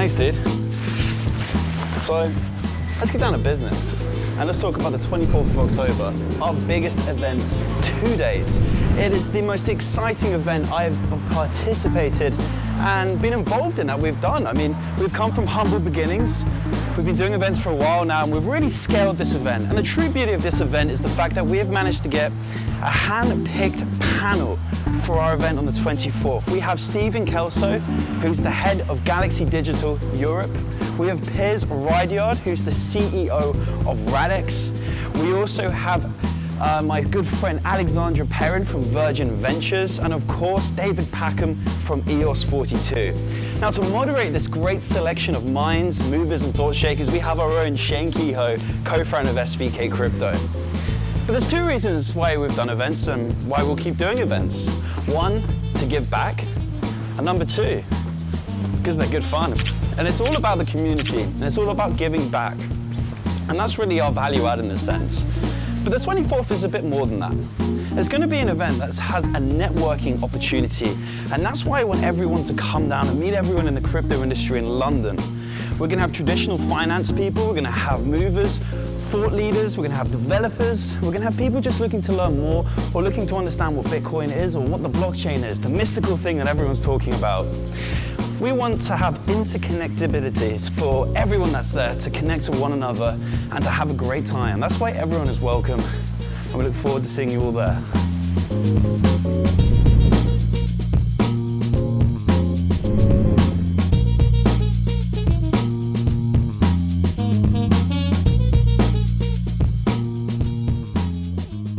Thanks, dude. So, let's get down to business. And let's talk about the 24th of October, our biggest event to date. It is the most exciting event I've participated and been involved in that we've done. I mean, we've come from humble beginnings. We've been doing events for a while now and we've really scaled this event. And the true beauty of this event is the fact that we have managed to get a hand-picked panel for our event on the 24th. We have Stephen Kelso, who's the head of Galaxy Digital Europe. We have Piers Ridyard, who's the CEO of Radix. We also have uh, my good friend Alexandra Perrin from Virgin Ventures, and of course David Packham from EOS 42. Now to moderate this great selection of minds, movers and thought shakers, we have our own Shane Kehoe, co-founder of SVK Crypto. But there's two reasons why we've done events and why we'll keep doing events. One, to give back, and number two, because they're good fun. And it's all about the community, and it's all about giving back. And that's really our value add in this sense. But the 24th is a bit more than that. It's going to be an event that has a networking opportunity, and that's why I want everyone to come down and meet everyone in the crypto industry in London. We're going to have traditional finance people, we're going to have movers, thought leaders, we're going to have developers, we're going to have people just looking to learn more or looking to understand what Bitcoin is or what the blockchain is, the mystical thing that everyone's talking about. We want to have interconnectability for everyone that's there to connect to one another and to have a great time. That's why everyone is welcome and we look forward to seeing you all there.